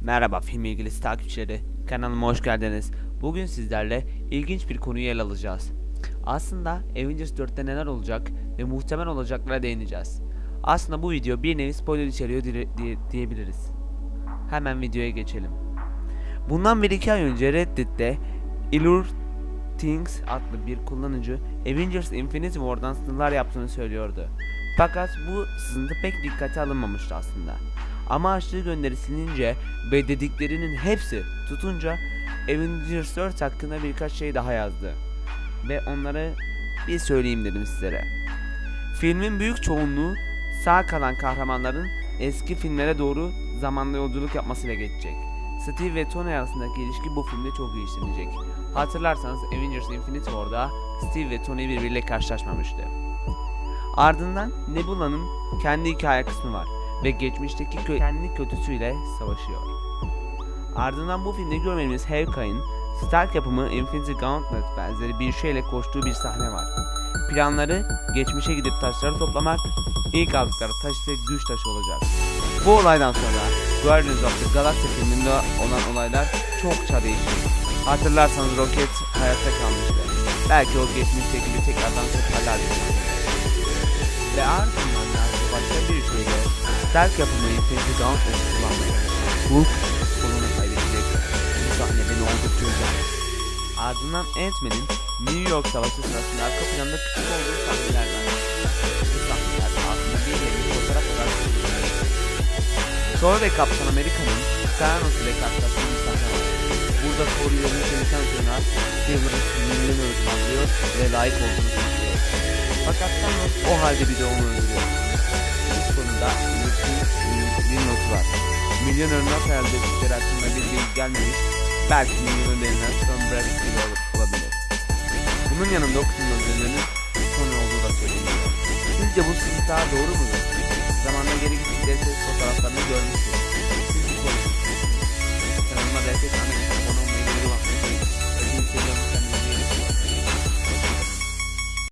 Merhaba film ilgilisi takipçileri. Kanalıma hoş geldiniz. Bugün sizlerle ilginç bir konuyu ele alacağız. Aslında Avengers 4'te neler olacak ve muhtemel olacaklara değineceğiz. Aslında bu video bir nevi spoiler içeriyor dire- diye, diyebiliriz. Hemen videoya geçelim. Bundan bir iki ay önce Reddit'te Illure Things adlı bir kullanıcı Avengers Infinity War'dan sınırlar yaptığını söylüyordu. Fakat bu sızıntı pek dikkate alınmamıştı aslında. Ama açtığı gönderi silince ve dediklerinin hepsi tutunca Avengers 4 hakkında birkaç şey daha yazdı. Ve onları bir söyleyeyim dedim sizlere. Filmin büyük çoğunluğu sağ kalan kahramanların eski filmlere doğru zamanda yolculuk yapmasıyla geçecek. Steve ve Tony arasındaki ilişki bu filmde çok iyi işlenecek. Hatırlarsanız Avengers Infinity War'da Steve ve Tony birbiriyle karşılaşmamıştı. Ardından Nebula'nın kendi hikaye kısmı var ve geçmişteki kö- kendi kötüsüyle savaşıyor. Ardından bu filmde görmediğimiz Hawkeye'in Stark yapımı Infinity Gauntlet benzeri bir şeyle koştuğu bir sahne var. Planları geçmişe gidip taşları toplamak, ilk aldıkları taş ise güç taşı olacak. Bu olaydan sonra Guardians of the Galaxy filminde olan olaylar çokça değişti. Hatırlarsanız Rocket hayatta kalmıştı. Belki o geçmişteki bir tekrardan seferler Ve ardından başka bir şeyde Stark yapımı Infinity Gauntlet kullanmayı. Hulk kolunu kaybedecek. Bu sahne beni oldukça üzer. Ardından Ant-Man'in New York Savaşı sırasında arka planda küçük olduğu sahneler var. Bu sahneler aslında bir nevi fotoğraf olarak. Thor ve Kaptan Amerika'nın Thanos ile karşılaştığı bir sahne var. Burada Thor yolunu çalışan Jonas, Silver'ın sinirlerini öldürüyor ve layık olduğunu söylüyor. Fakat Thanos o halde bir de onu öldürüyor. Milyonör nasıl elde ettikleri hakkında bilgi gelmemiş, belki milyonörlerinden son Brad Pitt olabilir. Bunun yanında o kısımda öldürülenin Tony olduğu da söyleniyor. Sizce bu sızı daha doğru mudur? Zamanla geri gittikleri ses fotoğraflarını görmüştür.